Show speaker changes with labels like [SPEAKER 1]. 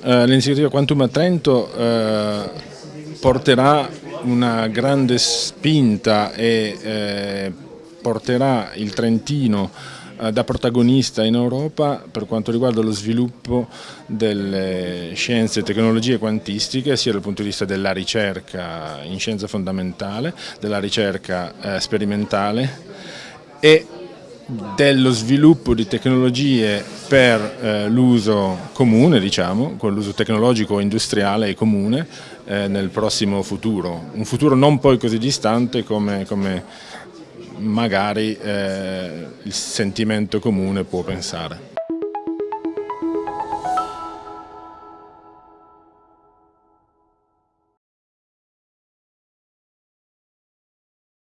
[SPEAKER 1] Eh, L'iniziativa Quantum a Trento eh, porterà una grande spinta e eh, porterà il Trentino da protagonista in Europa per quanto riguarda lo sviluppo delle scienze e tecnologie quantistiche sia dal punto di vista della ricerca in scienza fondamentale, della ricerca sperimentale e dello sviluppo di tecnologie per eh, l'uso comune, diciamo, con l'uso tecnologico industriale e comune eh, nel prossimo futuro, un futuro non poi così distante come, come magari eh, il sentimento comune può pensare.